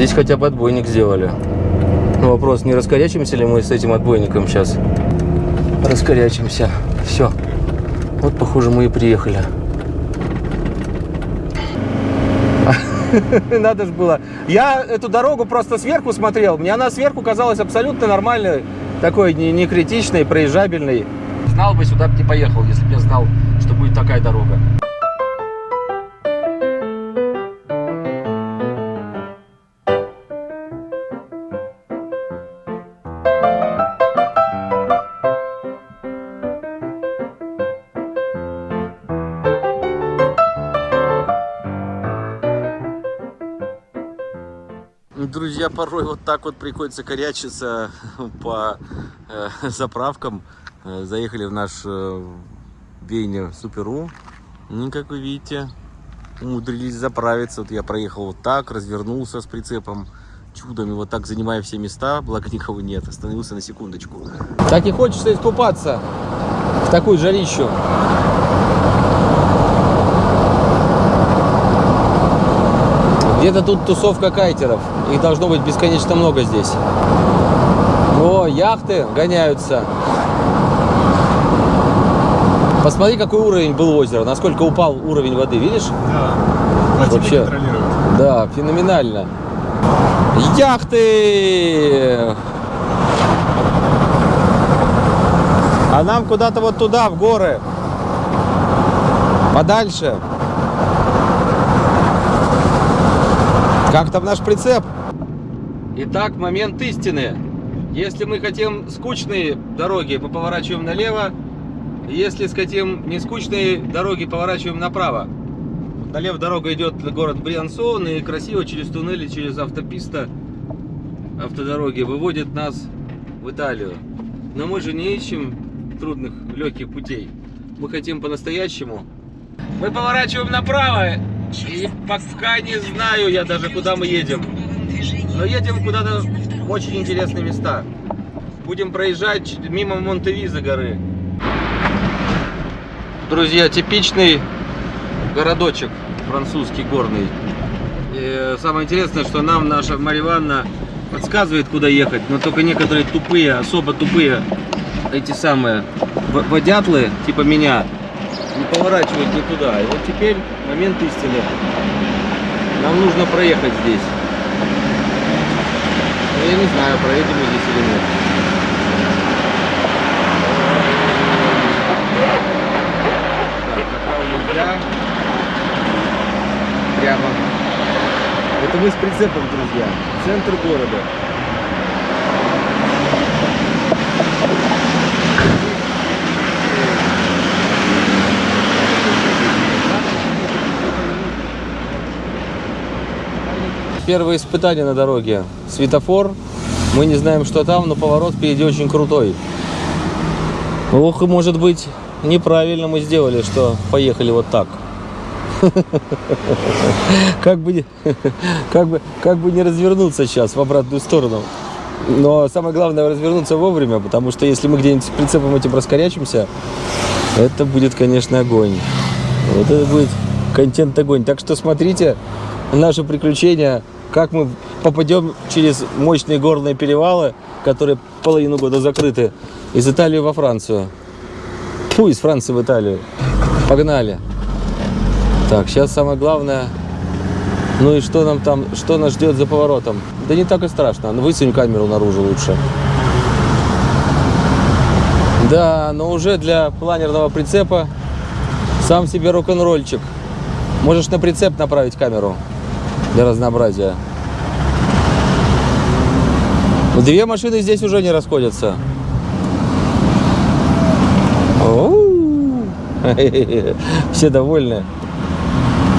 Здесь хотя бы отбойник сделали. Но вопрос, не раскорячимся ли мы с этим отбойником сейчас? Раскорячимся. Все. Вот, похоже, мы и приехали. Надо же было. Я эту дорогу просто сверху смотрел. Мне она сверху казалась абсолютно нормальной, такой не критичной, проезжабельной. Знал бы, сюда бы не поехал, если бы я знал, что будет такая дорога. Друзья, порой вот так вот приходится корячиться по э, заправкам. Э, заехали в наш э, Вейнер Суперу. Ну, как вы видите, умудрились заправиться. Вот я проехал вот так, развернулся с прицепом чудом и вот так занимая все места, благо никого нет, остановился на секундочку. Так и хочется искупаться в такую жарищу. Где-то тут тусовка кайтеров. Их должно быть бесконечно много здесь. О, яхты гоняются. Посмотри, какой уровень был озера, насколько упал уровень воды, видишь? Да. Вообще, да, феноменально. Яхты! А нам куда-то вот туда, в горы. Подальше. Как там наш прицеп? Итак, момент истины. Если мы хотим скучные дороги, мы поворачиваем налево. Если хотим не скучные дороги, поворачиваем направо. Налево дорога идет на город Бриансон и красиво через туннели, через автописта автодороги выводит нас в Италию. Но мы же не ищем трудных, легких путей. Мы хотим по-настоящему. Мы поворачиваем направо и пока не знаю я даже, куда мы едем. Но едем куда-то в очень интересные места. Будем проезжать мимо Монтевиза горы. Друзья, типичный городочек французский горный. И самое интересное, что нам наша Марья Ивановна подсказывает, куда ехать, но только некоторые тупые, особо тупые, эти самые водятлы, типа меня, не поворачивают не туда. И вот теперь момент истины. Нам нужно проехать здесь. Но я не знаю, проедем мы здесь или нет. Прямо. Это мы с прицепом, друзья. Центр города. Первое испытание на дороге. Светофор. Мы не знаем, что там, но поворот впереди очень крутой. Ох, и может быть, неправильно мы сделали, что поехали вот так. Как бы, как, бы, как бы не развернуться сейчас в обратную сторону. Но самое главное развернуться вовремя, потому что если мы где-нибудь с прицепом этим раскорячимся, это будет, конечно, огонь. Вот это будет контент огонь. Так что смотрите наши приключения, как мы попадем через мощные горные перевалы, которые половину года закрыты, из Италии во Францию. Фу, из Франции в Италию. Погнали. Так, сейчас самое главное. Ну и что нам там, что нас ждет за поворотом? Да не так и страшно. Ну высунь камеру наружу лучше. Да, но уже для планерного прицепа сам себе рок-н-ролльчик. Можешь на прицеп направить камеру для разнообразия. Но две машины здесь уже не расходятся. Все довольны.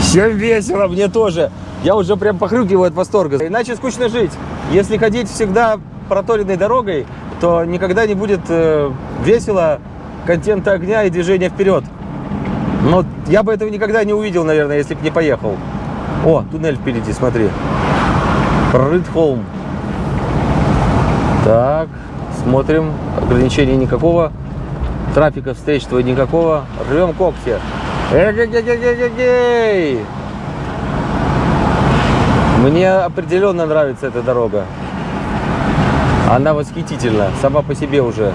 Всем весело, мне тоже. Я уже прям похрюкиваю от восторга. Иначе скучно жить. Если ходить всегда проторенной дорогой, то никогда не будет э, весело контента огня и движения вперед. Но я бы этого никогда не увидел, наверное, если бы не поехал. О, туннель впереди, смотри. Прорыт холм. Так, смотрим. Ограничений никакого. Трафика встречного никакого. Рвем когти. Эгегегегегей! Мне определенно нравится эта дорога. Она восхитительна, сама по себе уже.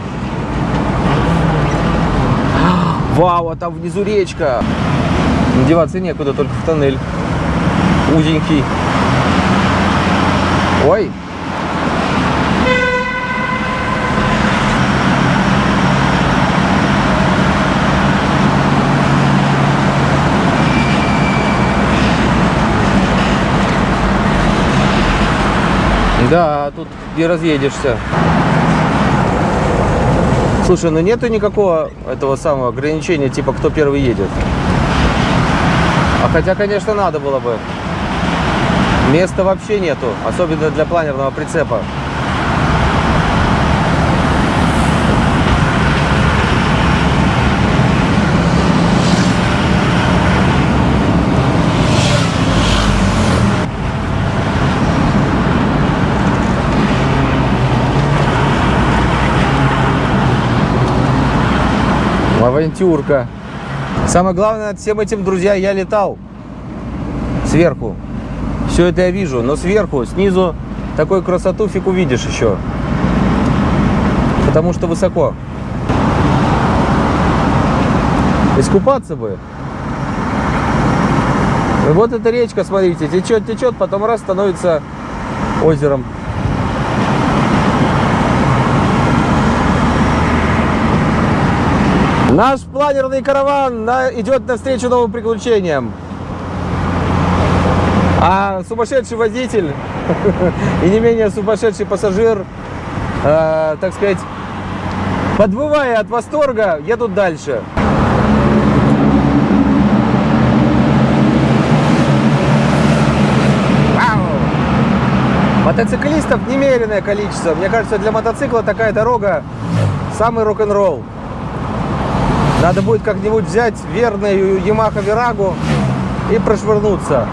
Вау, а там внизу речка. Деваться некуда, только в тоннель. Узенький. Ой. Да, тут не разъедешься. Слушай, ну нету никакого этого самого ограничения, типа кто первый едет. А хотя, конечно, надо было бы. Места вообще нету, особенно для планерного прицепа. Авантюрка. Самое главное, над всем этим, друзья, я летал сверху. Все это я вижу, но сверху, снизу такую красоту фиг увидишь еще. Потому что высоко. Искупаться бы. И вот эта речка, смотрите, течет, течет, потом раз становится озером. Наш планерный караван идет навстречу новым приключениям. А сумасшедший водитель и не менее сумасшедший пассажир, э, так сказать, подвывая от восторга, едут дальше. Мотоциклистов немеренное количество. Мне кажется, для мотоцикла такая дорога самый рок-н-ролл. Надо будет как-нибудь взять верную Yamaha Virago и прошвырнуться.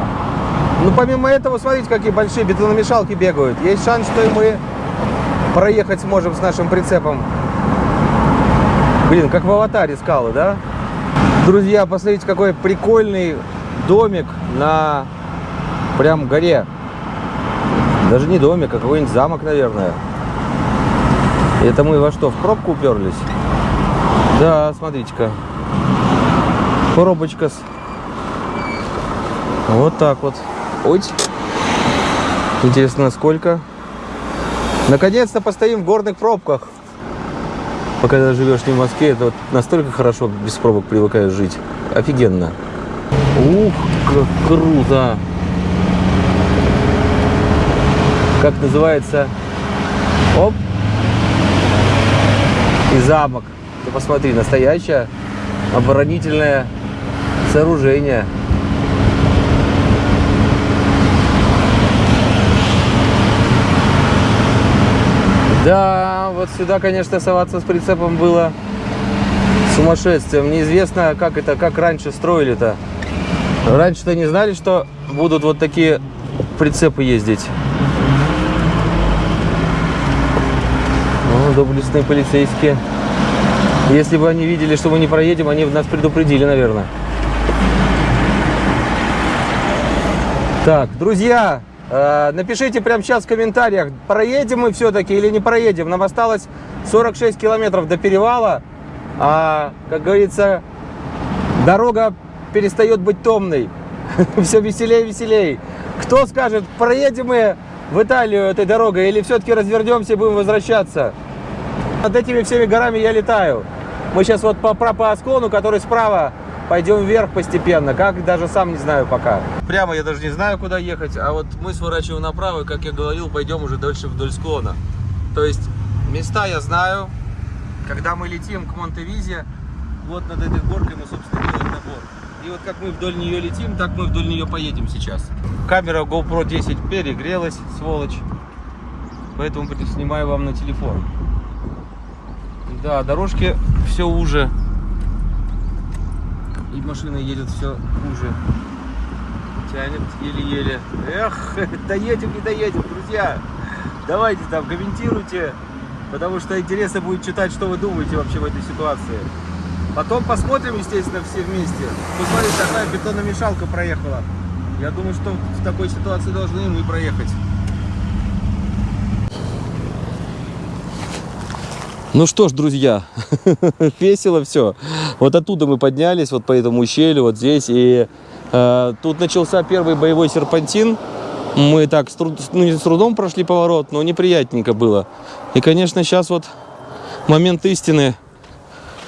Ну, помимо этого, смотрите, какие большие бетономешалки бегают. Есть шанс, что и мы проехать сможем с нашим прицепом. Блин, как в аватаре скалы, да? Друзья, посмотрите, какой прикольный домик на прям горе. Даже не домик, а какой-нибудь замок, наверное. Это мы во что, в пробку уперлись? Да, смотрите-ка. Коробочка с... Вот так вот. Ой. Интересно, сколько? Наконец-то постоим в горных пробках. Пока живешь не в Москве, это вот настолько хорошо без пробок привыкаешь жить. Офигенно. Ух, как круто! Как называется? Оп! И замок. Ты посмотри, настоящее оборонительное сооружение. Да, вот сюда, конечно, соваться с прицепом было сумасшествием. Неизвестно, как это, как раньше строили-то. Раньше-то не знали, что будут вот такие прицепы ездить. О, доблестные полицейские. Если бы они видели, что мы не проедем, они нас предупредили, наверное. Так, друзья, напишите прямо сейчас в комментариях, проедем мы все-таки или не проедем. Нам осталось 46 километров до перевала. А, как говорится, дорога перестает быть томной. Все веселее и веселее. Кто скажет, проедем мы в Италию этой дорогой или все-таки развернемся и будем возвращаться? Над этими всеми горами я летаю. Мы сейчас вот по, по склону, который справа, пойдем вверх постепенно. Как, даже сам не знаю пока. Прямо я даже не знаю, куда ехать. А вот мы сворачиваем направо, и, как я говорил, пойдем уже дальше вдоль склона. То есть места я знаю. Когда мы летим к Монтевизе, вот над этой горкой мы, собственно, делаем набор. И вот как мы вдоль нее летим, так мы вдоль нее поедем сейчас. Камера GoPro 10 перегрелась, сволочь. Поэтому снимаю вам на телефон. Да, дорожки все уже. И машина едет все хуже. Тянет еле-еле. Эх, доедем, не доедем, друзья. Давайте там комментируйте, потому что интересно будет читать, что вы думаете вообще в этой ситуации. Потом посмотрим, естественно, все вместе. Посмотрите, такая бетономешалка проехала. Я думаю, что в такой ситуации должны мы проехать. Ну что ж, друзья, весело все. Вот оттуда мы поднялись, вот по этому ущелью, вот здесь. И э, тут начался первый боевой серпантин. Мы так с, труд, ну, с трудом прошли поворот, но неприятненько было. И, конечно, сейчас вот момент истины.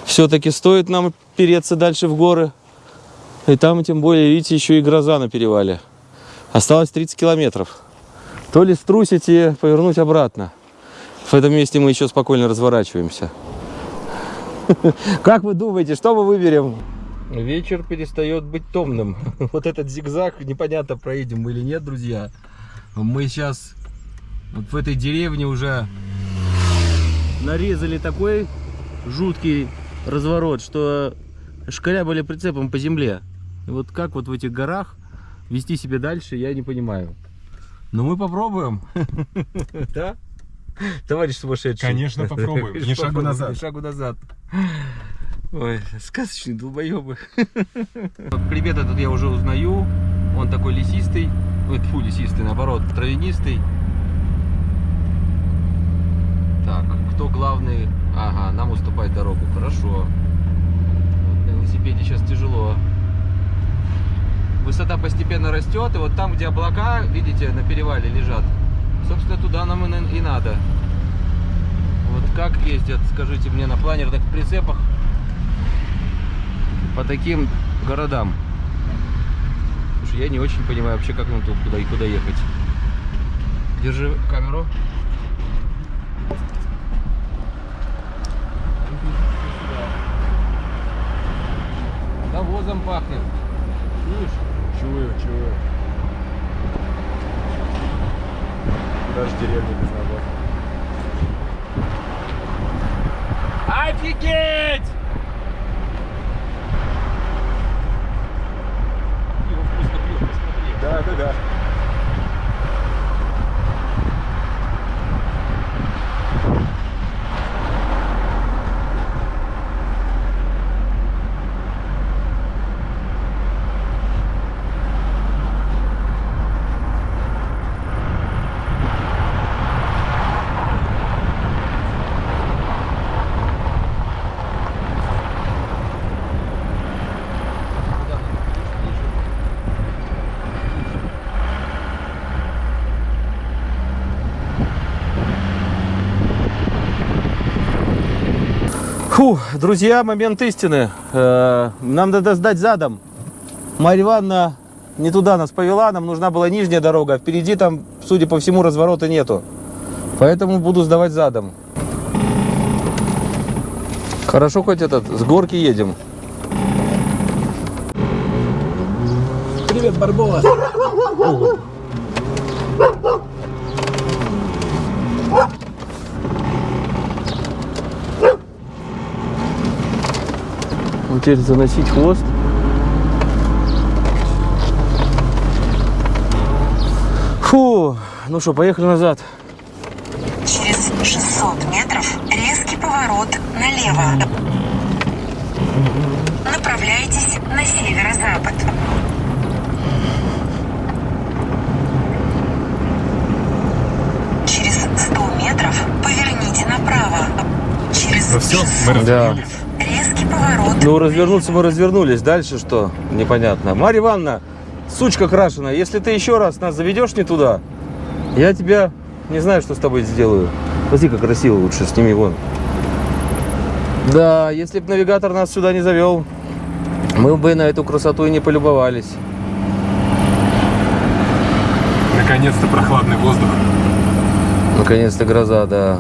Все-таки стоит нам переться дальше в горы. И там, тем более, видите, еще и гроза на перевале. Осталось 30 километров. То ли струсить и повернуть обратно. В этом месте мы еще спокойно разворачиваемся. Как вы думаете, что мы выберем? Вечер перестает быть томным. Вот этот зигзаг, непонятно, проедем мы или нет, друзья. Мы сейчас вот в этой деревне уже нарезали такой жуткий разворот, что шкарябали прицепом по земле. И вот как вот в этих горах вести себя дальше, я не понимаю. Но мы попробуем. Да? Товарищ сумасшедший. Конечно, попробуем. Ни шагу назад. Ни шагу назад. Ой, сказочные долбоебы. Хребет этот я уже узнаю. Он такой лесистый. Ой, фу, лесистый, наоборот, травянистый. Так, кто главный? Ага, нам уступать дорогу. Хорошо. Вот на велосипеде сейчас тяжело. Высота постепенно растет, и вот там, где облака, видите, на перевале лежат, Собственно, туда нам и, надо. Вот как ездят, скажите мне, на планерных прицепах по таким городам? Слушай, я не очень понимаю вообще, как нам тут куда и куда ехать. Держи камеру. Навозом пахнет. Чуешь? Чую, чую. Даже деревня без навоза. Офигеть! Пиво вкусно пьет, посмотри. Да, да, да. Фу, друзья, момент истины. Э, Нам надо сдать задом. Марья Ивановна не туда нас повела, нам нужна была нижняя дорога. а Впереди там, судя по всему, разворота нету. Поэтому буду сдавать задом. Хорошо, хоть этот, с горки едем. Привет, Барбола. Теперь заносить хвост. Фу, ну что, поехали назад. Через 600 метров резкий поворот налево. Направляйтесь на северо-запад. Через 100 метров поверните направо. Через Ну все, 600 мы Да. Поворот Ну, развернуться мы развернулись. Дальше что? Непонятно. Марья Ивановна, сучка крашеная, если ты еще раз нас заведешь не туда, я тебя не знаю, что с тобой сделаю. Смотри, как красиво лучше, сними вон. Да, если бы навигатор нас сюда не завел, мы бы на эту красоту и не полюбовались. Наконец-то прохладный воздух. Наконец-то гроза, да.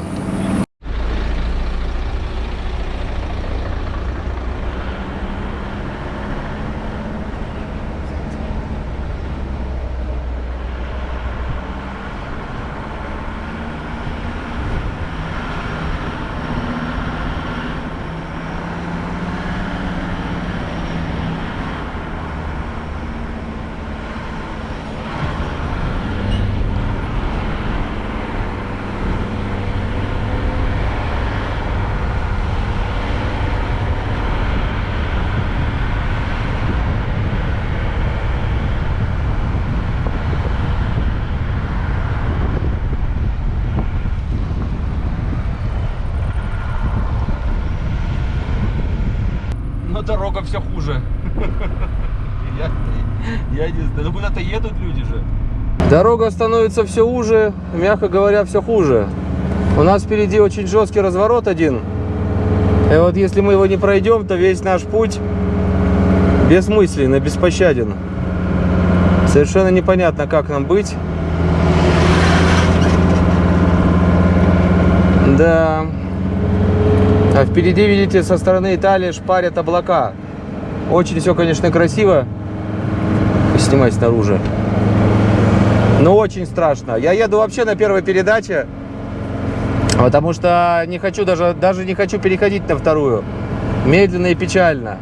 Дорога становится все уже, мягко говоря, все хуже. У нас впереди очень жесткий разворот один. И вот если мы его не пройдем, то весь наш путь бессмысленный, беспощаден. Совершенно непонятно, как нам быть. Да. А впереди, видите, со стороны Италии шпарят облака. Очень все, конечно, красиво. Снимать снаружи. Но очень страшно. Я еду вообще на первой передаче. Потому что не хочу даже, даже не хочу переходить на вторую. Медленно и печально.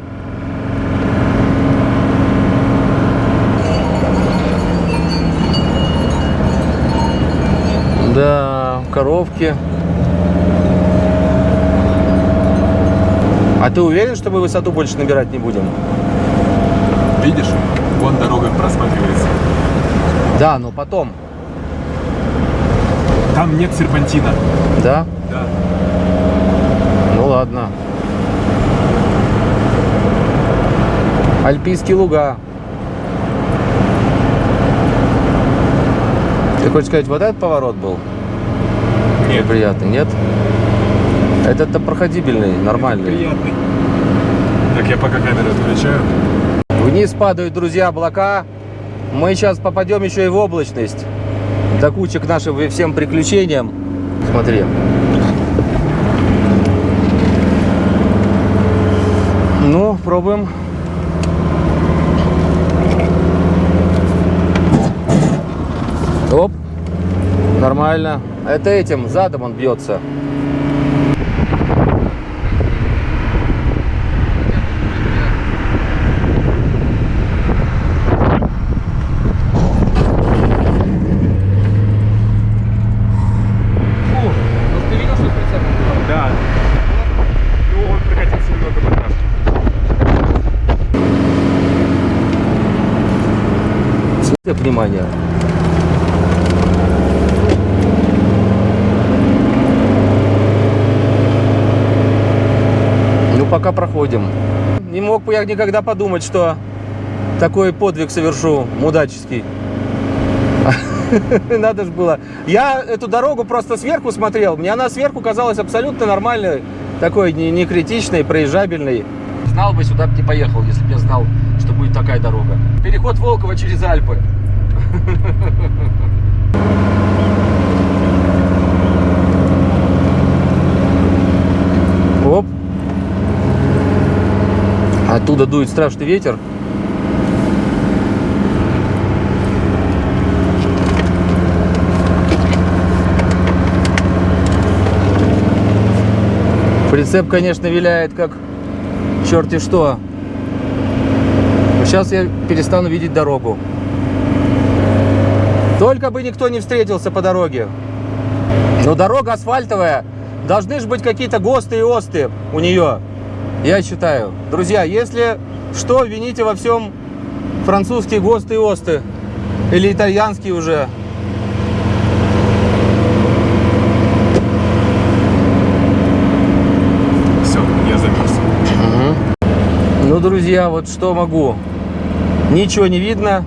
Да, коровки. А ты уверен, что мы высоту больше набирать не будем? Видишь, вон дорога просматривается. Да, но потом. Там нет серпантина. Да? Да. Ну ладно. Альпийские луга. Ты хочешь сказать, вот этот поворот был? Нет. Приятный, нет? Этот-то проходибельный, нормальный. Приятный. Так, я пока камеру отключаю. Вниз падают, друзья, облака. Мы сейчас попадем еще и в облачность. До кучи к нашим всем приключениям. Смотри. Ну, пробуем. Оп. Нормально. Это этим, задом он бьется. Да. Ну, он прокатился немного по трассе. Внимание. Ну, пока проходим. Не мог бы я никогда подумать, что такой подвиг совершу мудаческий. Надо же было. Я эту дорогу просто сверху смотрел. Мне она сверху казалась абсолютно нормальной, такой не, не критичной, проезжабельной. Знал бы, сюда бы не поехал, если бы я знал, что будет такая дорога. Переход Волкова через Альпы. Оп. Оттуда дует страшный ветер. Прицеп, конечно, виляет как черти что. Сейчас я перестану видеть дорогу. Только бы никто не встретился по дороге. Но дорога асфальтовая. Должны же быть какие-то ГОСТы и ОСТы у нее. Я считаю. Друзья, если что, вините во всем французские ГОСТы и ОСТы. Или итальянские уже. Все, я замерз. Ну, друзья, вот что могу. Ничего не видно.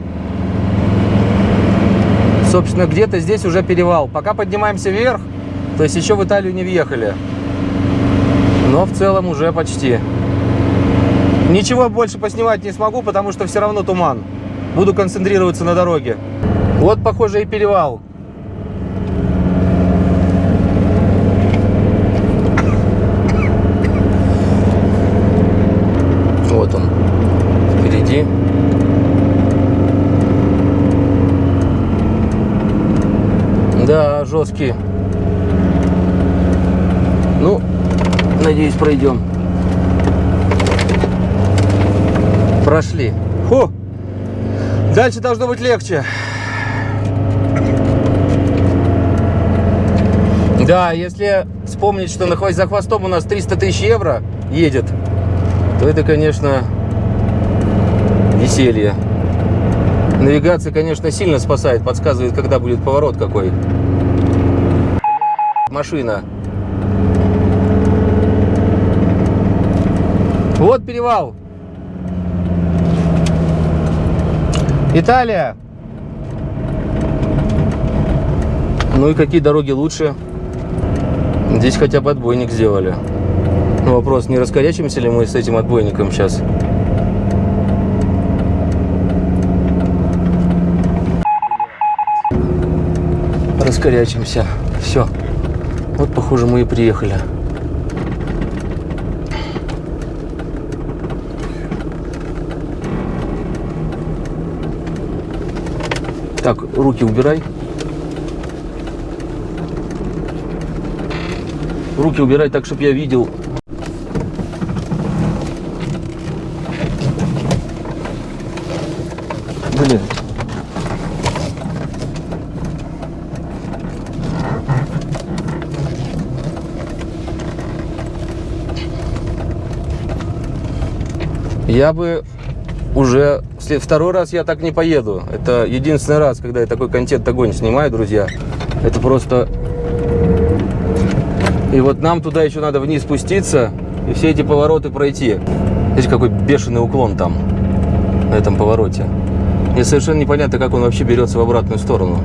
Собственно, где-то здесь уже перевал. Пока поднимаемся вверх, то есть еще в Италию не въехали. Но в целом уже почти. Ничего больше поснимать не смогу, потому что все равно туман. Буду концентрироваться на дороге. Вот, похоже, и перевал. Вот он. Впереди. Да, жесткий. Ну, надеюсь, пройдем. Прошли. Фу! Дальше должно быть легче. Да, если вспомнить, что находясь за хвостом у нас 300 тысяч евро едет, то это, конечно, веселье. Навигация, конечно, сильно спасает, подсказывает, когда будет поворот какой. Машина. Вот перевал. Италия! Ну и какие дороги лучше? Здесь хотя бы отбойник сделали. Но вопрос, не раскорячимся ли мы с этим отбойником сейчас? Раскорячимся. Все. Вот, похоже, мы и приехали. Так, руки убирай. Руки убирай так, чтобы я видел. Блин. Я бы уже второй раз я так не поеду. Это единственный раз, когда я такой контент огонь снимаю, друзья. Это просто... И вот нам туда еще надо вниз спуститься и все эти повороты пройти. Смотрите, какой бешеный уклон там, на этом повороте. Мне совершенно непонятно, как он вообще берется в обратную сторону.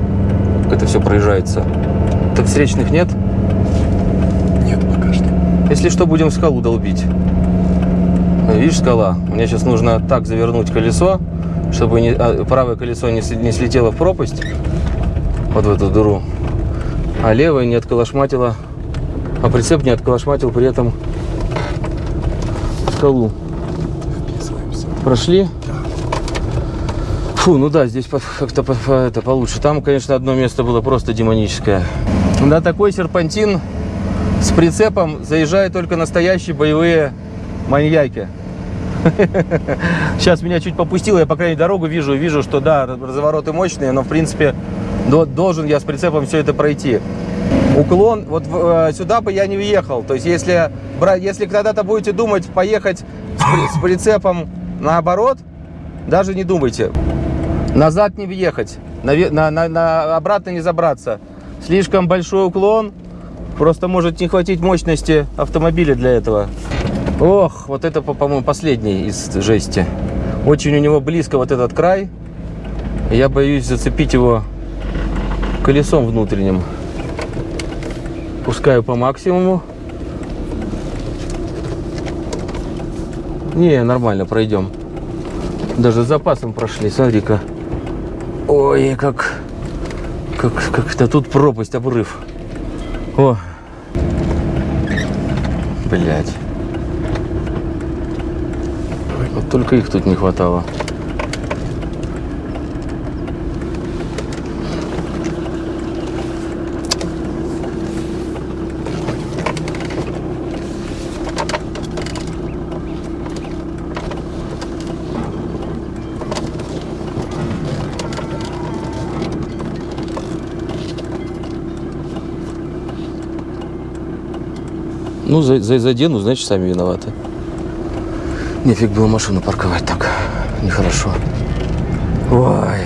Как это все проезжается. Так встречных нет? Нет, пока что. Если что, будем скалу долбить. Видишь, скала? Мне сейчас нужно так завернуть колесо, чтобы не- а, правое колесо не, не слетело в пропасть, вот в эту дыру, а левое не отколошматило, а прицеп не отколошматил при этом скалу. Прошли? Фу, ну да, здесь как-то по- по- это получше. Там, конечно, одно место было просто демоническое. На такой серпантин с прицепом заезжают только настоящие боевые маньяки. Сейчас меня чуть попустило, я по крайней дорогу вижу, вижу, что да, развороты мощные, но в принципе до- должен я с прицепом все это пройти. Уклон, вот э, сюда бы я не въехал. То есть если, если когда-то будете думать поехать с, с прицепом наоборот, даже не думайте. Назад не въехать, наве- на, на- на- обратно не забраться. Слишком большой уклон, просто может не хватить мощности автомобиля для этого. Ох, вот это, по- по-моему, последний из жести. Очень у него близко вот этот край. Я боюсь зацепить его колесом внутренним. Пускаю по максимуму. Не, нормально, пройдем. Даже с запасом прошли, смотри-ка. Ой, как, как, как-то тут пропасть, обрыв. О, блять. Вот только их тут не хватало. Ну, за, за, задену, значит, сами виноваты. Нефиг было машину парковать так. Нехорошо. Ой.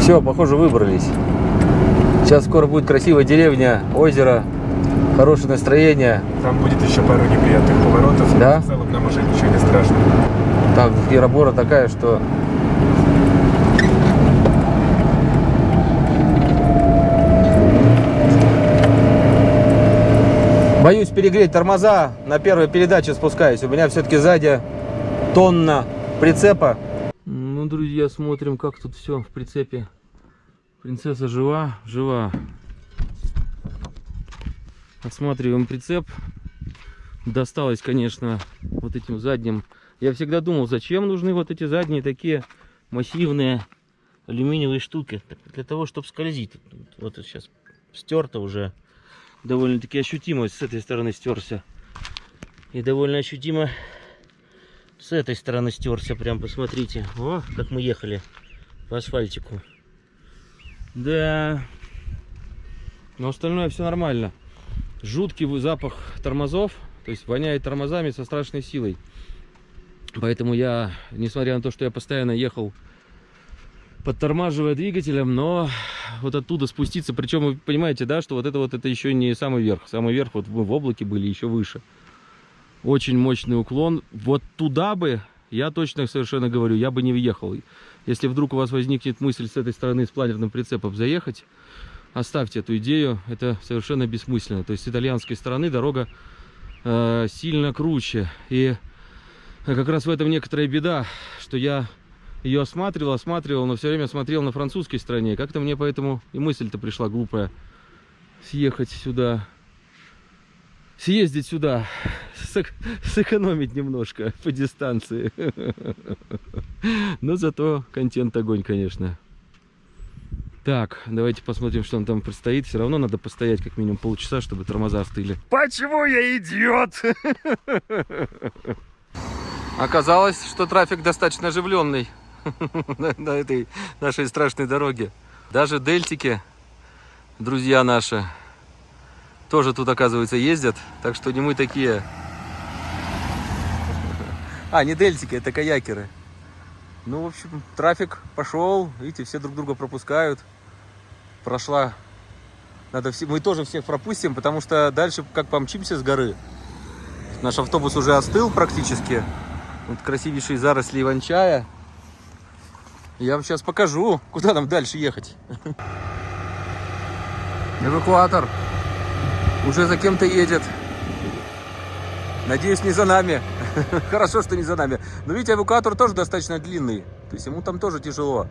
Все, похоже, выбрались. Сейчас скоро будет красивая деревня, озеро, хорошее настроение. Там будет еще пару неприятных поворотов. Да? В целом нам уже ничего не страшно. Там гиробора такая, что... Боюсь перегреть тормоза. На первой передаче спускаюсь. У меня все-таки сзади тонна прицепа. Ну, друзья, смотрим, как тут все в прицепе. Принцесса жива? Жива. Осматриваем прицеп. Досталось, конечно, вот этим задним. Я всегда думал, зачем нужны вот эти задние такие массивные алюминиевые штуки. Для того, чтобы скользить. Вот сейчас стерто уже. Довольно-таки ощутимо с этой стороны стерся. И довольно ощутимо с этой стороны стерся. Прям посмотрите. О, как мы ехали по асфальтику. Да. Но остальное все нормально. Жуткий запах тормозов. То есть воняет тормозами со страшной силой. Поэтому я, несмотря на то, что я постоянно ехал подтормаживая двигателем, но вот оттуда спуститься, причем вы понимаете, да, что вот это вот это еще не самый верх. Самый верх вот мы в облаке были еще выше. Очень мощный уклон. Вот туда бы, я точно совершенно говорю, я бы не въехал. Если вдруг у вас возникнет мысль с этой стороны с планерным прицепом заехать, оставьте эту идею, это совершенно бессмысленно. То есть с итальянской стороны дорога э, сильно круче. И как раз в этом некоторая беда, что я ее осматривал, осматривал, но все время смотрел на французской стороне. Как-то мне поэтому и мысль-то пришла глупая съехать сюда, съездить сюда, сэк- сэкономить немножко по дистанции. Но зато контент огонь, конечно. Так, давайте посмотрим, что нам там предстоит. Все равно надо постоять как минимум полчаса, чтобы тормоза остыли. Почему я идиот? Оказалось, что трафик достаточно оживленный на, этой нашей страшной дороге. Даже дельтики, друзья наши, тоже тут, оказывается, ездят. Так что не мы такие. А, не дельтики, это каякеры. Ну, в общем, трафик пошел. Видите, все друг друга пропускают. Прошла. Надо все... Мы тоже всех пропустим, потому что дальше как помчимся с горы. Наш автобус уже остыл практически. Вот красивейшие заросли иван-чая. Я вам сейчас покажу, куда нам дальше ехать. Эвакуатор уже за кем-то едет. Надеюсь, не за нами. Хорошо, что не за нами. Но видите, эвакуатор тоже достаточно длинный. То есть ему там тоже тяжело.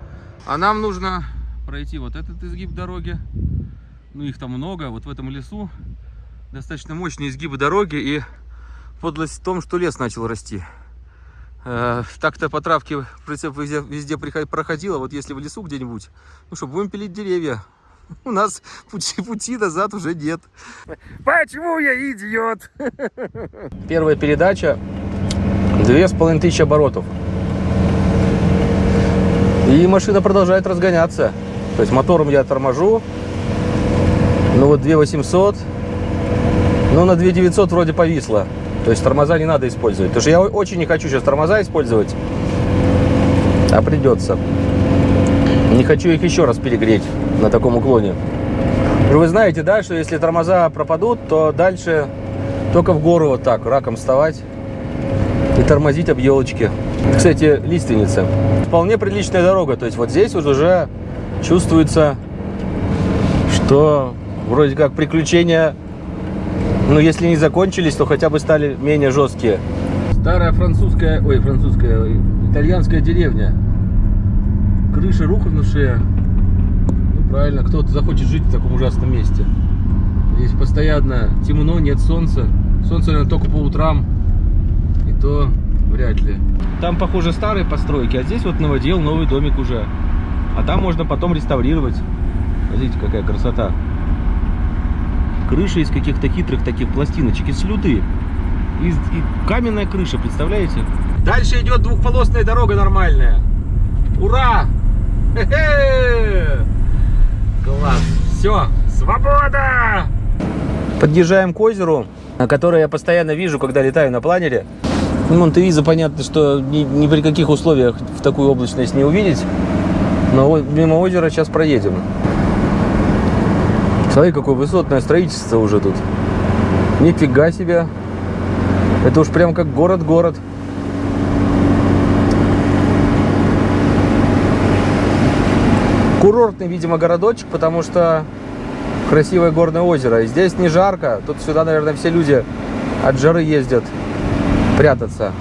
А нам нужно пройти вот этот изгиб дороги. Ну, их там много. Вот в этом лесу достаточно мощные изгибы дороги. И подлость в том, что лес начал расти. Э, Так-то по травке прицеп везде, везде проходила. Вот если в лесу где-нибудь, ну что, будем пилить деревья. У нас пути, пути назад уже нет. Почему я идиот? Первая передача две с половиной тысячи оборотов. И машина продолжает разгоняться. То есть мотором я торможу. Ну вот 2800. Ну на 2900 вроде повисло. То есть тормоза не надо использовать. Потому что я очень не хочу сейчас тормоза использовать. А придется. Не хочу их еще раз перегреть на таком уклоне. Вы знаете, да, что если тормоза пропадут, то дальше только в гору вот так, раком вставать и тормозить об елочки. Кстати, лиственница. Вполне приличная дорога. То есть вот здесь вот уже чувствуется, что вроде как приключения, ну если не закончились, то хотя бы стали менее жесткие. Старая французская, ой, французская, итальянская деревня. Крыши рухнувшие. Ну правильно, кто-то захочет жить в таком ужасном месте. Здесь постоянно темно, нет солнца. Солнце, наверное, только по утрам. И то вряд ли. Там, похоже, старые постройки, а здесь вот новодел, новый домик уже. А там можно потом реставрировать. Смотрите, какая красота. Крыша из каких-то хитрых таких пластиночек, из слюды. Из, и каменная крыша, представляете? Дальше идет двухполосная дорога нормальная. Ура! Хе-хе! Класс. Все, свобода! Подъезжаем к озеру, которое я постоянно вижу, когда летаю на планере. Ну, Монтевиза, понятно, что ни, ни при каких условиях в такую облачность не увидеть. Но мимо озера сейчас проедем. Смотри, какое высотное строительство уже тут. Нифига себе. Это уж прям как город-город. Курортный, видимо, городочек, потому что красивое горное озеро. И здесь не жарко. Тут сюда, наверное, все люди от жары ездят прятаться.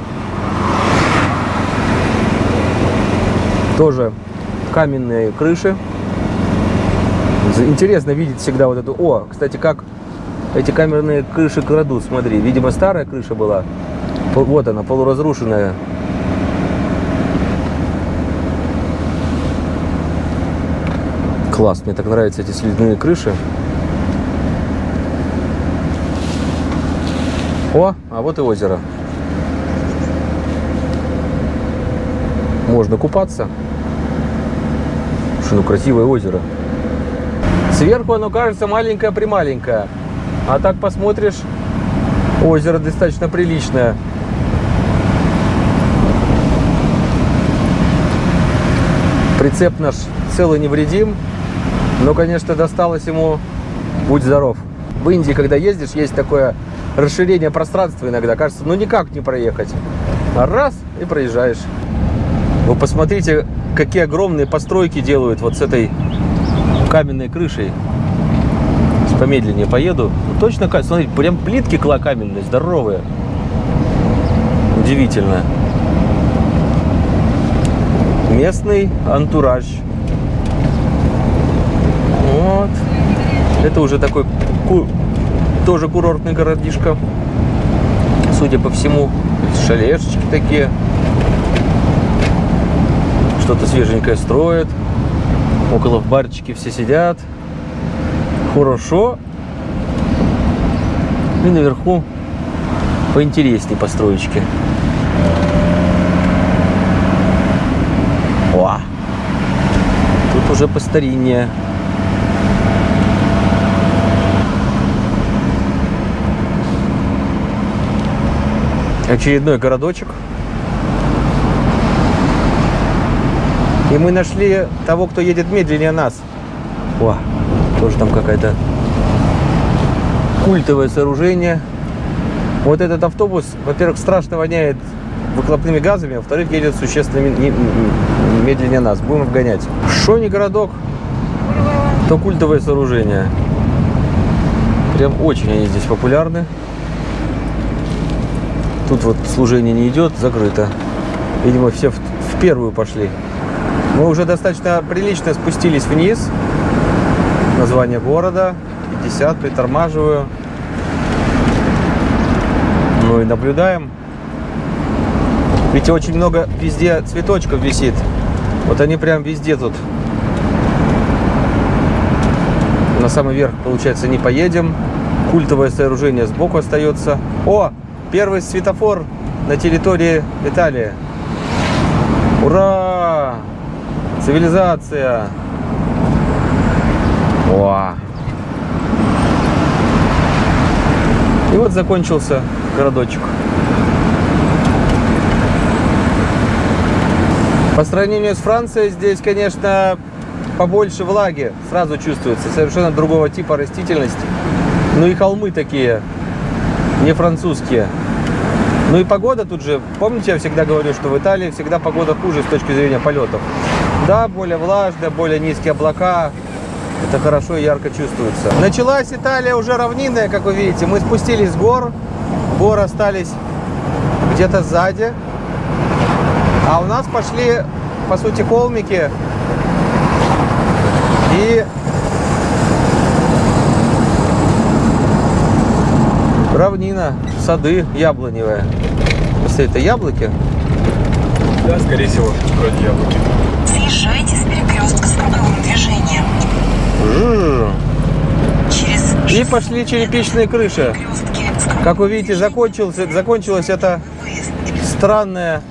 Тоже каменные крыши. Интересно видеть всегда вот эту... О, кстати, как эти камерные крыши крадут, смотри. Видимо, старая крыша была. Вот она, полуразрушенная. Класс, мне так нравятся эти слюдяные крыши. О, а вот и озеро. Можно купаться. Слушай, ну красивое озеро. Сверху оно кажется маленькое-прималенькое. А так посмотришь, озеро достаточно приличное. Прицеп наш целый невредим. Но, конечно, досталось ему будь здоров. В Индии, когда ездишь, есть такое расширение пространства иногда. Кажется, ну никак не проехать. Раз и проезжаешь. Вы посмотрите, какие огромные постройки делают вот с этой каменной крышей. Помедленнее поеду. Ну, точно, смотрите, прям плитки кла каменные, здоровые. Удивительно. Местный антураж. Вот. Это уже такой ку- тоже курортный городишко. Судя по всему, шалешечки такие. Что-то свеженькое строят. Около в барчике все сидят. Хорошо. И наверху поинтереснее построечки. О! Тут уже постариннее. Очередной городочек. И мы нашли того, кто едет медленнее нас. О, тоже там какая-то культовое сооружение. Вот этот автобус, во-первых, страшно воняет выхлопными газами, а во-вторых, едет существенно медленнее нас. Будем обгонять. Шо не городок, то культовое сооружение. Прям очень они здесь популярны. Тут вот служение не идет, закрыто. Видимо, все в, в первую пошли. Мы уже достаточно прилично спустились вниз. Название города. 50, притормаживаю. Ну и наблюдаем. Видите, очень много везде цветочков висит. Вот они прям везде тут. На самый верх, получается, не поедем. Культовое сооружение сбоку остается. О, первый светофор на территории Италии. Ура! Цивилизация! О! И вот закончился городочек. По сравнению с Францией здесь, конечно, побольше влаги. Сразу чувствуется. Совершенно другого типа растительность. Ну и холмы такие, не французские. Ну и погода тут же, помните, я всегда говорю, что в Италии всегда погода хуже с точки зрения полетов. Да, более влажная, более низкие облака. Это хорошо и ярко чувствуется. Началась Италия уже равнинная, как вы видите. Мы спустились с гор. Горы остались где-то сзади. А у нас пошли, по сути, холмики. И равнина, сады яблоневые. Если это яблоки, Да, скорее всего, вроде яблоки. Съезжайте с перекрестка с круговым движением. Жжж. Через и пошли черепичные крыши. Как вы видите, закончился, закончилась эта странная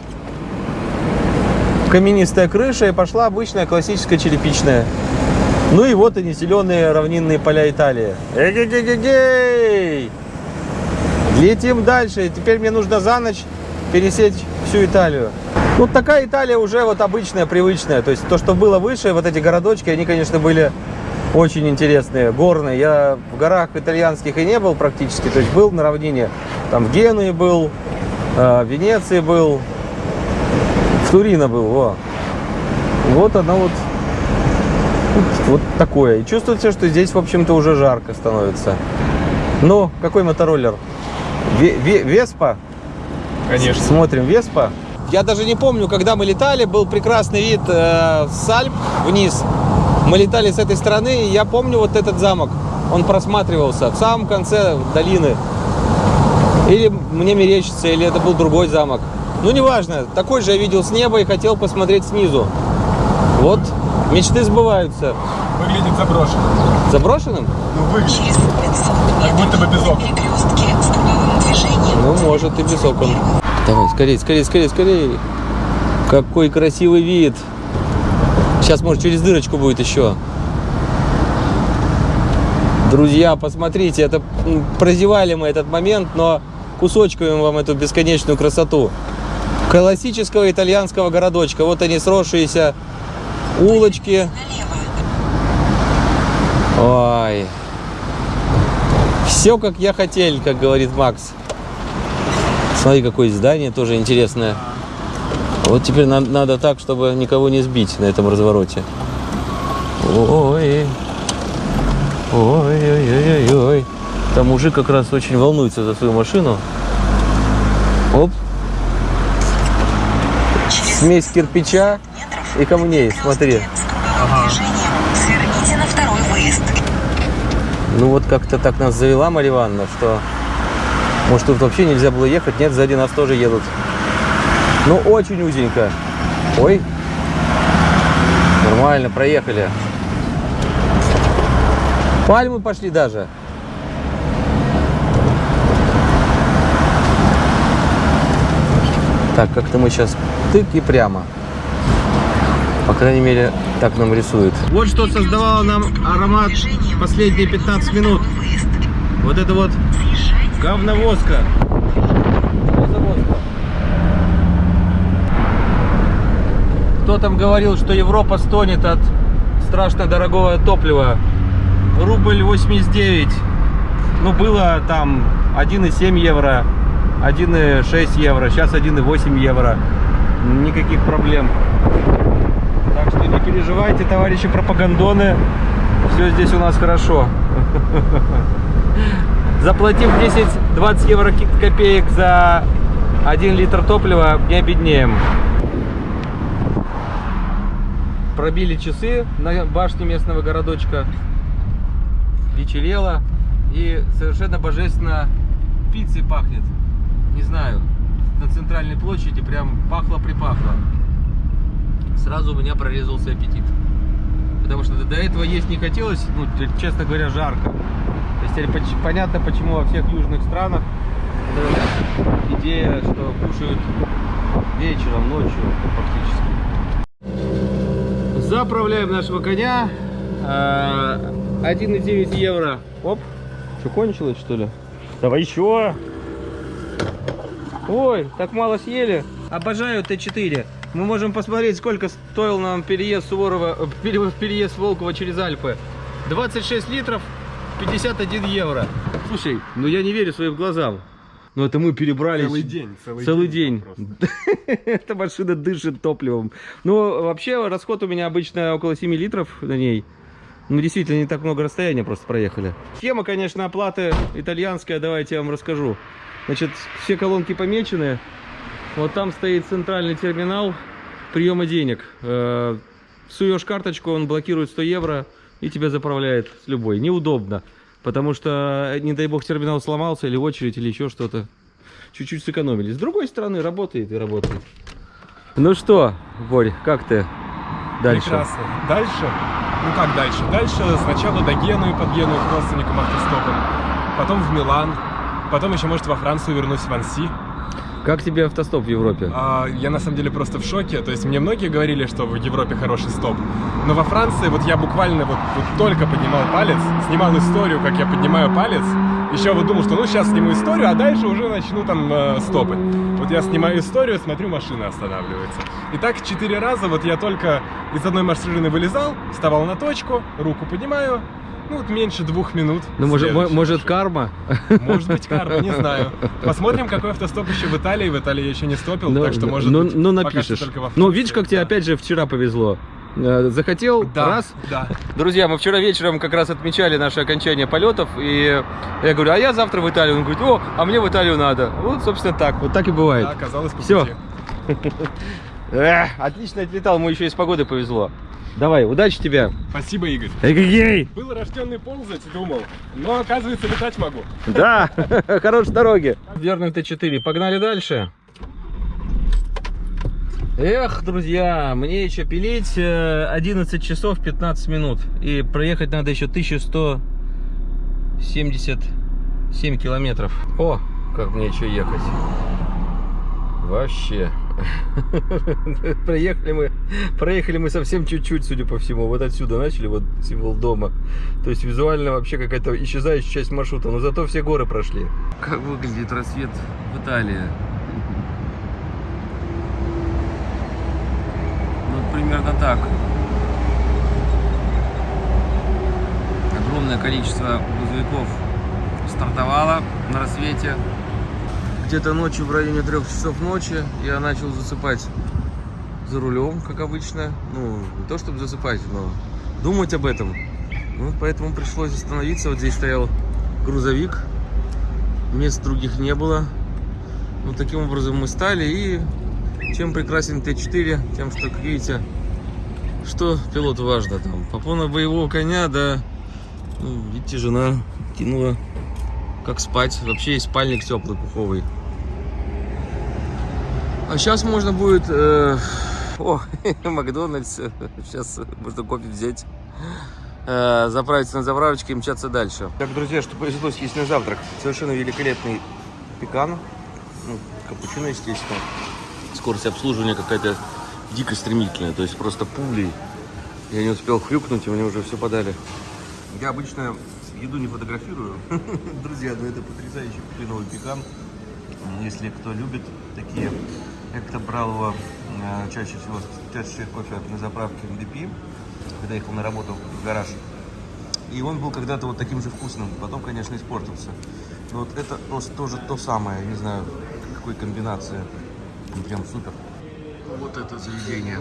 каменистая крыша и пошла обычная классическая черепичная. Ну и вот они, зеленые равнинные поля Италии. Эгегегегей! Летим дальше. Теперь мне нужно за ночь пересечь всю Италию. Ну, такая Италия уже вот обычная, привычная. То есть то, что было выше, вот эти городочки, они, конечно, были очень интересные, горные. Я в горах итальянских и не был практически. То есть был на равнине. Там в Генуе был, э, в Венеции был, в Турино был. Во. Вот оно вот, вот, вот такое. И чувствуется, что здесь, в общем-то, уже жарко становится. Ну, какой мотороллер? Ве- Ве- Веспа? Конечно. Смотрим Веспа. Я даже не помню, когда мы летали, был прекрасный вид э, с Альп вниз. Мы летали с этой стороны, и я помню вот этот замок. Он просматривался в самом конце долины. Или мне мерещится, или это был другой замок. Ну, неважно. Такой же я видел с неба и хотел посмотреть снизу. Вот, мечты сбываются. Выглядит заброшенным. Заброшенным? Ну, выглядит. Через 500 Как будто бы без метров окон. перекрестки с круговым движением. Ну, может, и без окон. Давай, скорее, скорее, скорее, скорее. Какой красивый вид. Сейчас, может, через дырочку будет еще. Друзья, посмотрите, это прозевали мы этот момент, но кусочками вам эту бесконечную красоту. Классического итальянского городочка. Вот они сросшиеся улочки. Ой. Все, как я хотел, как говорит Макс. Смотри, какое здание тоже интересное. Вот теперь на- надо так, чтобы никого не сбить на этом развороте. Ой. Ой-ой-ой-ой-ой. Там мужик как раз очень волнуется за свою машину. Оп. Смесь кирпича и камней, смотри. выезд. Ну вот как-то так нас завела Марья Ивановна, что может тут вообще нельзя было ехать. Нет, сзади нас тоже едут. Ну очень узенько. Ой. Нормально, проехали. Пальмы пошли даже. Так, как-то мы сейчас тык и прямо. По крайней мере, так нам рисует. Вот что создавало нам аромат последние 15 минут. Вот это вот. Говновозка. Кто там говорил, что Европа стонет от страшно дорогого топлива? Рубль 89. Ну, было там 1,7 евро, 1,6 евро, сейчас 1,8 евро. Никаких проблем. Так что не переживайте, товарищи пропагандоны. Все здесь у нас хорошо. Заплатив 10-20 евро копеек за 1 литр топлива, не обеднеем. Пробили часы на башне местного городочка. Вечерело. И совершенно божественно пиццей пахнет. Не знаю, на центральной площади прям пахло-припахло. Сразу у меня прорезался аппетит. Потому что до этого есть не хотелось, ну, честно говоря, жарко. Теперь понятно, почему во всех южных странах идея, что кушают вечером, ночью фактически. Заправляем нашего коня. А, 1,9 евро. Оп. Что, кончилось, что ли? Давай еще. Ой, так мало съели. Обожаю Т4. Мы можем посмотреть, сколько стоил нам переезд Суворова, э, пере- переезд Волкова через Альпы. 26 литров, 51 евро. Слушай, ну я не верю своим глазам. Ну это мы перебрали. Целый день. Целый, Целый день. просто. Эта машина дышит топливом. Ну, вообще, расход у меня обычно около 7 литров на ней. Ну, действительно, не так много расстояния просто проехали. Схема, конечно, оплаты итальянская, давайте я вам расскажу. Значит, все колонки помечены. Вот там стоит центральный терминал приема денег. Э, Суешь карточку, он блокирует 100 евро и тебя заправляет любой. Неудобно, потому что, не дай бог, терминал сломался или очередь, или еще что-то. Чуть-чуть сэкономили. С другой стороны, работает и работает. Ну что, Борь, как ты дальше? Прекрасно. Дальше? Ну как дальше? Дальше сначала до Генуи, под Геную к родственникам автостопом. Потом в Милан. Потом еще, может, во Францию вернусь, в Анси. Как тебе автостоп в Европе? А, я на самом деле просто в шоке. То есть мне многие говорили, что в Европе хороший стоп. Но во Франции вот я буквально вот, вот только поднимал палец, снимал историю, как я поднимаю палец. Еще вот думал, что ну сейчас сниму историю, а дальше уже начну там э, стопы. Вот я снимаю историю, смотрю, машина останавливается. И так четыре раза вот я только из одной машины вылезал, вставал на точку, руку поднимаю, ну вот меньше двух минут. Ну, может, может карма? Может быть, карма, не знаю. Посмотрим, какой автостоп еще в Италии. В Италии я еще не стопил, Ну, так что может ну, быть, ну, напишешь. только во Ну, видишь, как тебе да. опять же вчера повезло. Э, Захотел, Да, раз. да. Друзья, мы вчера вечером как раз отмечали наше окончание полетов, и я говорю, а я завтра в Италию. Он говорит, о, а мне в Италию надо. Вот, собственно, так. Вот так и бывает. Да, оказалось по пути. Эх, отлично отлетал, ему еще и с погодой повезло. Давай, удачи тебе. Спасибо, Игорь. Эгегей! Был рожденный ползать, думал. Но, оказывается, летать могу. Да, хорошей дороги. Верный Т4. Погнали дальше. Эх, друзья, мне еще пилить э, 11 часов 15 минут. И проехать надо еще 1177 километров. О, как мне еще ехать. Вообще. Проехали мы, проехали мы совсем чуть-чуть, судя по всему. Вот отсюда начали, вот символ дома. То есть визуально вообще какая-то исчезающая часть маршрута, но зато все горы прошли. Как выглядит рассвет в Италии? Ну, примерно так. Огромное количество грузовиков стартовало на рассвете. Где-то ночью, в районе трех часов ночи, я начал засыпать за рулем, как обычно. Ну, не то чтобы засыпать, но думать об этом. Ну, поэтому пришлось остановиться. Вот здесь стоял грузовик. Мест других не было. Ну, таким образом мы стали. И чем прекрасен Т4, тем, что, как видите, что пилоту важно там. Попона боевого коня, да, ну, видите, жена кинула как спать. Вообще есть спальник теплый, пуховый. А сейчас можно будет... э, О, Макдональдс. Сейчас можно кофе взять. э, Заправиться на заправочке и мчаться дальше. Так, друзья, что повезло съесть на завтрак. Совершенно великолепный пекан. Ну, капучино, естественно. Скорость обслуживания какая-то дико стремительная. То есть просто пулей. Я не успел хрюкнуть, и мне уже все подали. Я обычно еду не фотографирую. Друзья, но это потрясающий куриновый пекан. Если кто любит такие, я как-то брал его э, чаще всего с чашечкой кофе на заправке МДП, когда ехал на работу в гараж. И он был когда-то вот таким же вкусным, потом, конечно, испортился. Но вот это просто тоже то самое, не знаю, какой комбинации. Ну, Прям супер. Вот это заведение.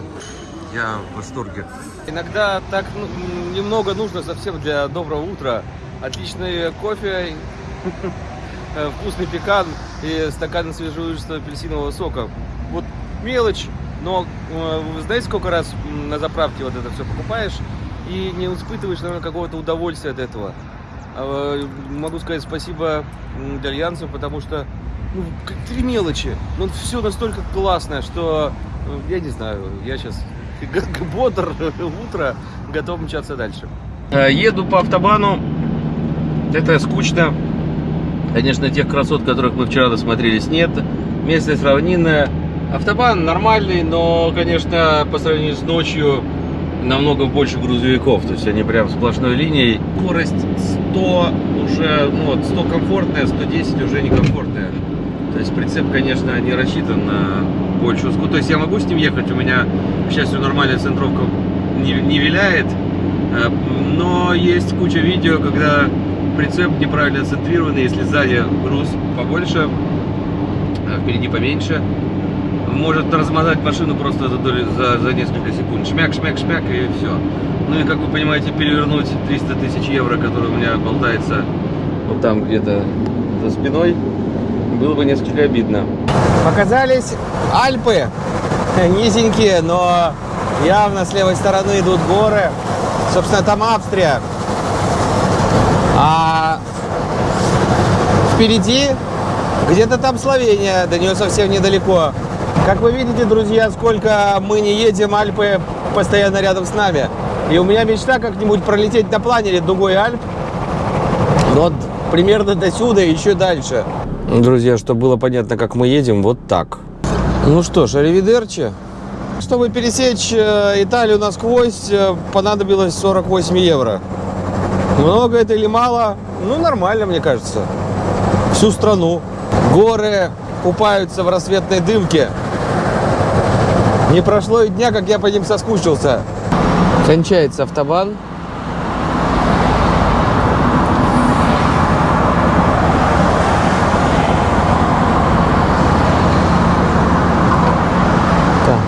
Я в восторге. Иногда так ну, немного нужно совсем для доброго утра. Отличный кофе, э, вкусный пекан и стакан свежевыжатого апельсинового сока. Мелочь, но э, вы знаете, сколько раз на заправке вот это все покупаешь и не испытываешь, наверное, какого-то удовольствия от этого. А, э, Могу сказать спасибо итальянцам, потому что ну, три мелочи, но все настолько классное, что э, я не знаю, я сейчас бодр, утро, готов мчаться дальше. Э, Еду по автобану. Это скучно. Конечно, тех красот, которых мы вчера досмотрелись, нет. Местность равнинная. Автобан нормальный, но, конечно, по сравнению с ночью намного больше грузовиков. То есть они прям сплошной линией. Скорость 100 уже, ну вот, 100 комфортная, 110 уже некомфортная. То есть прицеп, конечно, не рассчитан на большую скорость. То есть я могу с ним ехать, у меня, к счастью, нормальная центровка не, не виляет. Э, Но есть куча видео, когда прицеп неправильно центрированный, если сзади груз побольше, а впереди поменьше, может размотать машину просто за, за, за несколько секунд. Шмяк, шмяк, шмяк и все. Ну и как вы понимаете, перевернуть 300 тысяч евро, который у меня болтается вот там где-то за спиной, было бы несколько обидно. Показались Альпы, низенькие, но явно с левой стороны идут горы. Собственно, там Австрия. А впереди где-то там Словения, до нее совсем недалеко. Как вы видите, друзья, сколько мы не едем, Альпы постоянно рядом с нами. И у меня мечта как-нибудь пролететь на планере дугой Альп. Вот примерно до сюда и еще дальше. Друзья, чтобы было понятно, как мы едем, вот так. Ну что ж, аривидерчи. Чтобы пересечь э, Италию насквозь, э, понадобилось 48 евро. Много это или мало? Ну, нормально, мне кажется. Всю страну. Горы купаются в рассветной дымке. Не прошло и дня, как я по ним соскучился. Кончается автобан. Так.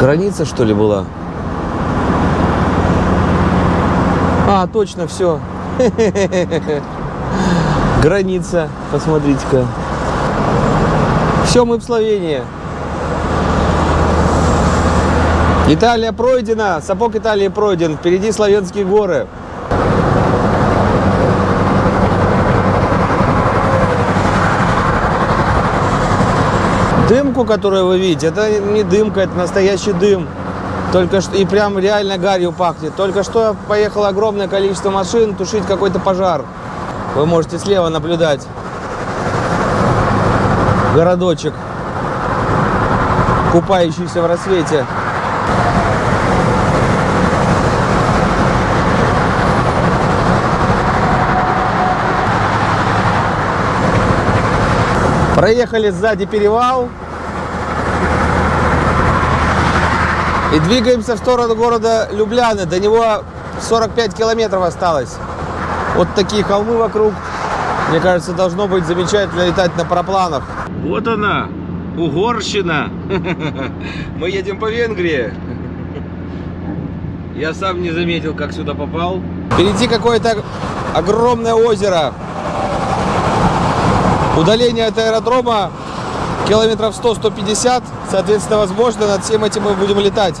Граница, что ли, была? А, точно, все. Граница, посмотрите-ка. Все, мы в Словении. Италия пройдена, сапог Италии пройден, впереди славянские горы. Дымку, которую вы видите, это не дымка, это настоящий дым. Только что и прям реально гарью пахнет. Только что поехало огромное количество машин тушить какой-то пожар. Вы можете слева наблюдать городочек, купающийся в рассвете. Проехали сзади перевал. И двигаемся в сторону города Любляны. До него 45 километров осталось. Вот такие холмы вокруг. Мне кажется, должно быть замечательно летать на парапланах. Вот она, Угорщина. Мы едем по Венгрии. Я сам не заметил, как сюда попал. Впереди какое-то огромное озеро. Удаление от аэродрома километров 100-150. Соответственно, возможно, над всем этим мы будем летать.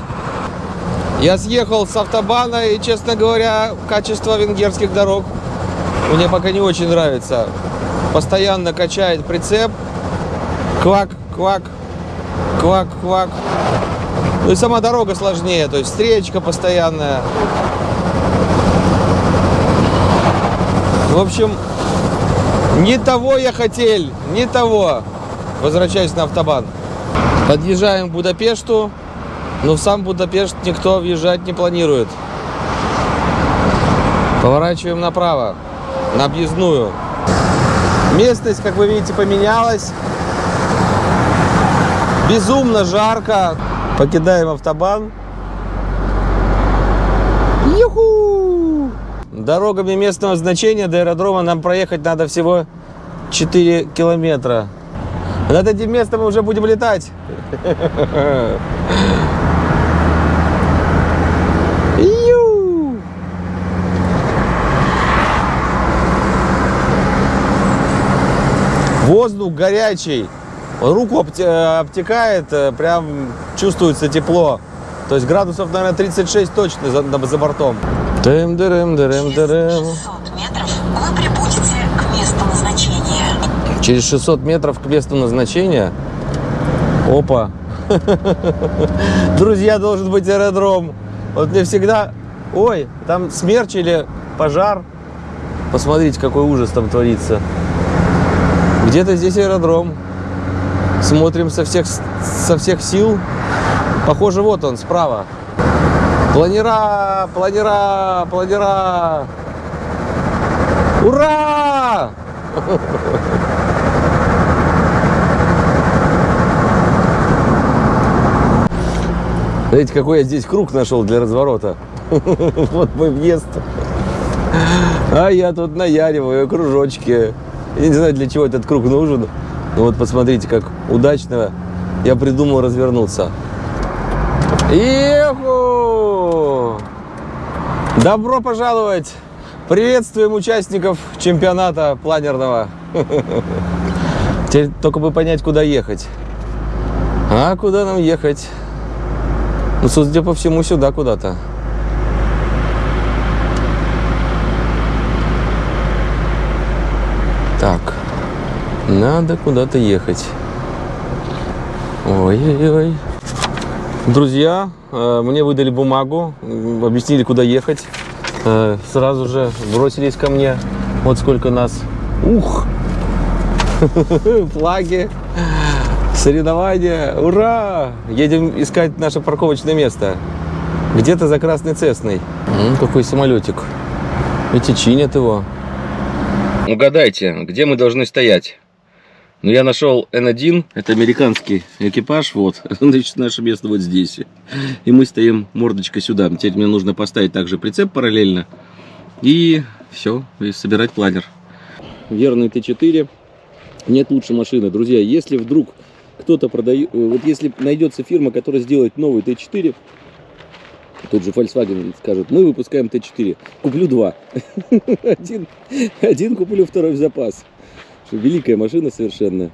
Я съехал с автобана и, честно говоря, качество венгерских дорог мне пока не очень нравится. Постоянно качает прицеп. Квак, квак, квак, квак. Ну и сама дорога сложнее, то есть встречка постоянная. В общем, не того я хотел, не того. Возвращаюсь на автобан. Подъезжаем к Будапешту, но в сам Будапешт никто въезжать не планирует. Поворачиваем направо, на объездную. Местность, как вы видите, поменялась. Безумно жарко. Покидаем автобан. Дорогами местного значения до аэродрома нам проехать надо всего 4 километра. Над этим местом мы уже будем летать. Воздух горячий. Руку обте- обтекает, э, прям чувствуется тепло. То есть градусов, наверное, 36 точно за, за бортом. Дырым, дырым, дырым. 600 метров вы прибудете к месту назначения. Через 600 метров к месту назначения. Опа. Друзья, должен быть аэродром. Вот мне всегда... Ой, там смерч или пожар. Посмотрите, какой ужас там творится. Где-то здесь аэродром. Смотрим со всех, со всех сил. Похоже, вот он, справа. Планера, планера, планера. Ура! Знаете, какой я здесь круг нашел для разворота? Вот мой въезд. А я тут наяриваю кружочки. Я не знаю, для чего этот круг нужен. Но вот посмотрите, как удачно я придумал развернуться. Еху! Добро пожаловать! Приветствуем участников чемпионата планерного. Теперь только бы понять, куда ехать. А куда нам ехать? Ну, судя по всему, сюда куда-то. Так, надо куда-то ехать. Ой-ой-ой. Друзья, э, мне выдали бумагу, объяснили, куда ехать. Э, Сразу же бросились ко мне. Вот сколько нас. Ух! Флаги, соревнования. Ура! Едем искать наше парковочное место. Где-то за Красной Цесной. Какой самолетик. Эти чинят его. Угадайте, где мы должны стоять? Ну, я нашел N1, это американский экипаж, вот, значит, наше место вот здесь. И мы стоим мордочкой сюда. Теперь мне нужно поставить также прицеп параллельно. И все, и собирать планер. Верный Т4. Нет лучше машины. Друзья, если вдруг кто-то продает, э, вот если найдется фирма, которая сделает новый Т4, тот же Volkswagen скажет, мы выпускаем Т4, куплю два. Один, один куплю, второй в запас. Великая машина совершенно,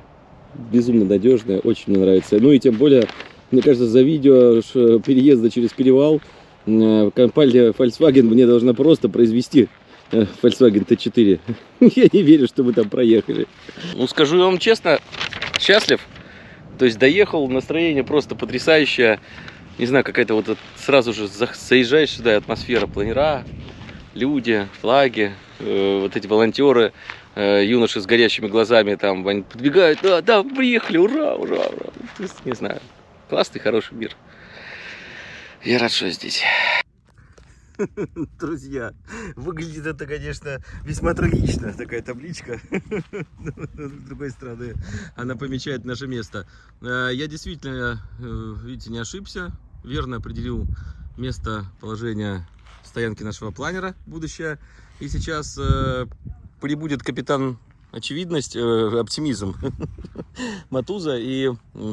безумно надежная, очень мне нравится. Ну и тем более, мне кажется, за видео переезда через перевал э, компания Volkswagen мне должна просто произвести э, Volkswagen Т4. Я не верю, что мы там проехали. Ну, скажу вам честно, счастлив. То есть доехал, настроение просто потрясающее. Не знаю, какая-то вот от- сразу же за- заезжаешь сюда, атмосфера, планера, люди, флаги, э, вот эти волонтеры, э, юноши с горящими глазами там, они подбегают, да, да, приехали, ура, ура, ура. То есть, не знаю, классный, хороший мир. Я рад, что здесь. Друзья, выглядит это, конечно, весьма трагично, такая табличка. С другой стороны, она помечает наше место. Э, Я действительно, э, видите, не ошибся, верно определил место положения стоянки нашего планера будущее. И сейчас прибудет капитан очевидность, э, оптимизм Матуза. И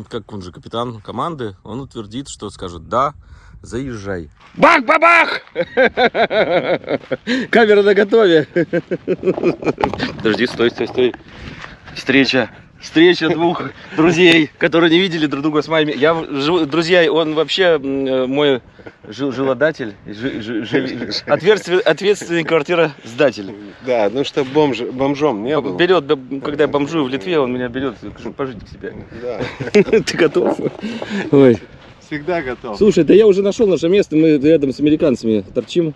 как он же капитан команды, он утвердит, что скажет «да, заезжай». Бах-бабах! Камера на готове. Подожди, стой, стой, стой. Встреча. Встреча двух друзей, которые не видели друг друга с моими. Я, друзья, он вообще э, мой жил- жилодатель, жи- жи- жи- ответственный, ответственный квартиросдатель. Да, ну что бомж, бомжом не был. Берет, когда я бомжую в Литве, он меня берет, пожить к себе. Да, Ты готов? Ой. всегда готов. Слушай, да я уже нашел наше место, мы рядом с американцами торчим.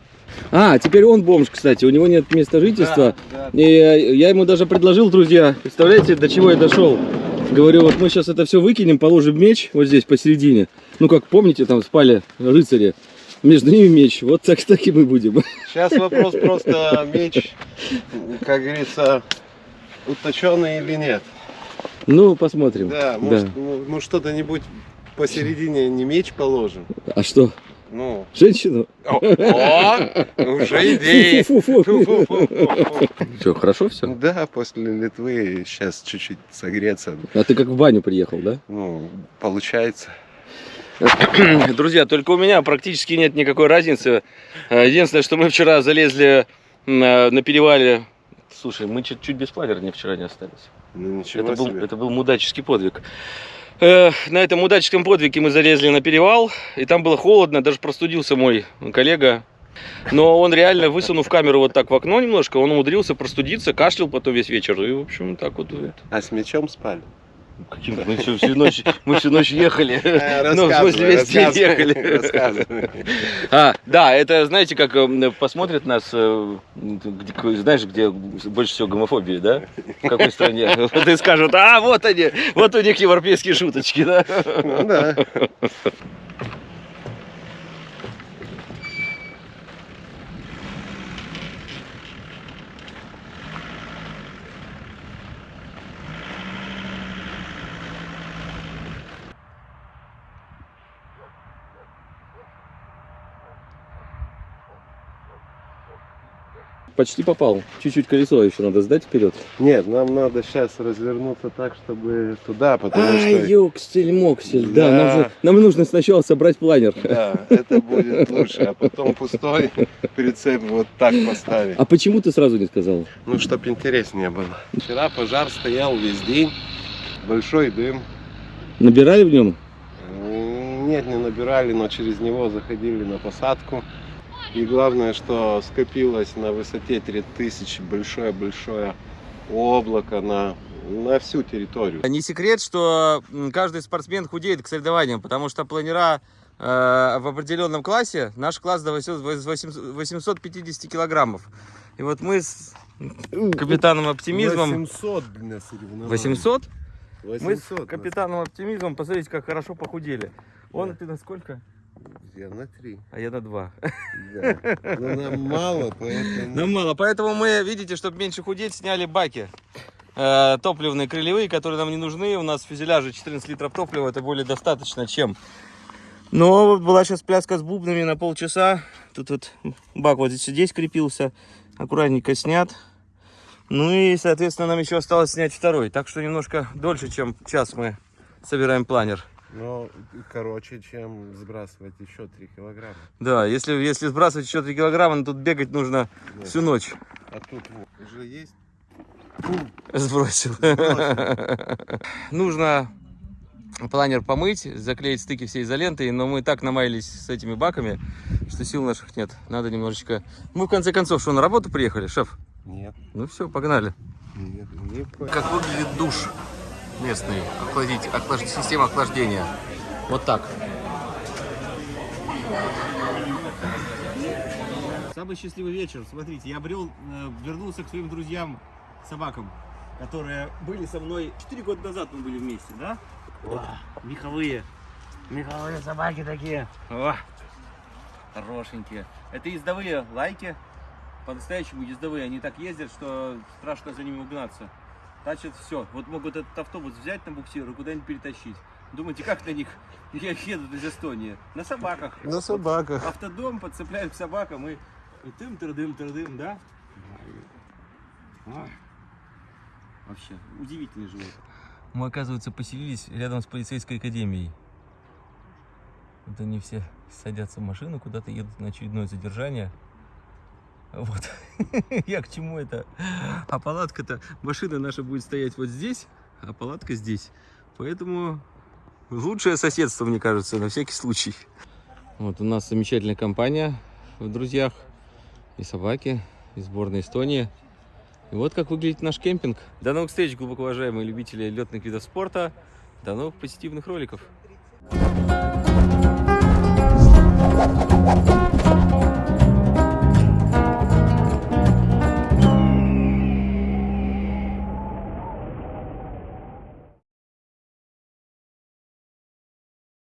А, теперь он бомж, кстати, у него нет места жительства. Да, И э, я ему даже предложил, друзья, представляете, до чего я дошел? Говорю, вот мы сейчас это все выкинем, положим меч вот здесь посередине. Ну, как помните, там спали рыцари. Между ними меч. Вот так, так и мы будем. Сейчас вопрос просто меч, как говорится, уточенный или нет. Ну, посмотрим. Да, может, ну, ну, что-то-нибудь посередине не меч положим. А что, Ну, женщину? о, уже идеи. Все, хорошо все? Да, после Литвы сейчас чуть-чуть согреться. А ты как в баню приехал, да? Ну, получается. Друзья, только у меня практически нет никакой разницы. Э, Единственное, что мы вчера залезли на, на перевале. Слушай, мы чуть, чуть без планера не вчера не остались. Ну, ничего Это был, себе. это был мудаческий подвиг. Э, на этом мудаческом подвиге мы залезли на перевал, и там было холодно, даже простудился мой коллега. Но он реально, высунув камеру вот так в окно немножко, он умудрился простудиться, кашлял потом весь вечер. И, в общем, так вот. А с мечом спали? Каким-то мы всю, всю ночь, мы всю ночь ехали. Э, Ну, в смысле, весь день ехали. А, да, это, знаете, как э, посмотрят нас, э, где- знаешь, где больше всего гомофобии, да? В какой стране? Вот и скажут, а, вот они, вот у них европейские шуточки, да? Ну да. Почти попал. Чуть-чуть колесо еще надо сдать вперед. Нет, нам надо сейчас развернуться так, чтобы туда, потому Ай, что... ёксель, моксель, да, Да. нам, же- нам нужно сначала собрать планер. Да, это будет лучше, а потом пустой прицеп вот так поставить. А почему ты сразу не сказал? Ну, чтоб интереснее было. Вчера пожар стоял весь день, большой дым. Набирали в нем? Нет, не набирали, но через него заходили на посадку. И главное, что скопилось на высоте 3000 большое-большое облако на, на всю территорию. Не секрет, что каждый спортсмен худеет к соревнованиам, потому что планера э, в определенном классе, наш класс до 800 850 килограммов. И вот мы с капитаном оптимизмом... 800 для соревнований. 800? Мы с 800 капитаном оптимизмом, посмотрите, как хорошо похудели. Он, ты на сколько? Я на 3. А я на 2. Да. Но нам мало, поэтому... Нам мало, поэтому мы, видите, чтобы меньше худеть, сняли баки. э, топливные крылевые, которые нам не нужны. У нас в фюзеляже 14 литров топлива, это более достаточно, чем. Но вот была сейчас пляска с бубнами на полчаса. Тут вот бак вот здесь, здесь крепился. Аккуратненько снят. Ну и, соответственно, нам еще осталось снять второй. Так что немножко дольше, чем час мы собираем планер. Ну, короче, чем сбрасывать еще 3 килограмма. Да, если, если сбрасывать еще 3 килограмма, ну, тут бегать нужно Да. всю ночь. А тут вот, уже есть? Сбросил. Нужно планер помыть, заклеить стыки всей изолентой, но мы так намаялись с этими баками, что сил наших нет. Надо немножечко... Мы в конце концов, что, на работу приехали, шеф? Нет, Ну все, погнали. нет, не Как выглядит душ местный, охладить, охлаж- система охлаждения. Вот так. Самый счастливый вечер. Смотрите, я обрел, э, вернулся к своим друзьям, собакам, которые были со мной 4 года назад мы были вместе, да? Вот. Меховые. Меховые собаки такие. О, хорошенькие. Это ездовые лайки. По-настоящему ездовые. Они так ездят, что страшно за ними угнаться. Тачат все. Вот могут этот автобус взять на буксир и куда-нибудь перетащить. Думаете, как на них я едут из Эстонии? На собаках. На собаках. Автодом подцепляем к собакам и, и тым тырдым тырдым, да? Ой. Вообще, удивительный живот. Мы, оказывается, поселились рядом с полицейской академией. Вот они все садятся в машину, куда-то едут на очередное задержание. Вот. Я к чему это? А палатка-то, машина наша будет стоять вот здесь, а палатка здесь. Поэтому лучшее соседство, мне кажется, на всякий случай. Вот у нас замечательная компания в друзьях. И собаки, и сборная Эстонии. И вот как выглядит наш кемпинг. До новых встреч, глубоко уважаемые любители летных видов спорта. До новых позитивных роликов. Thank you.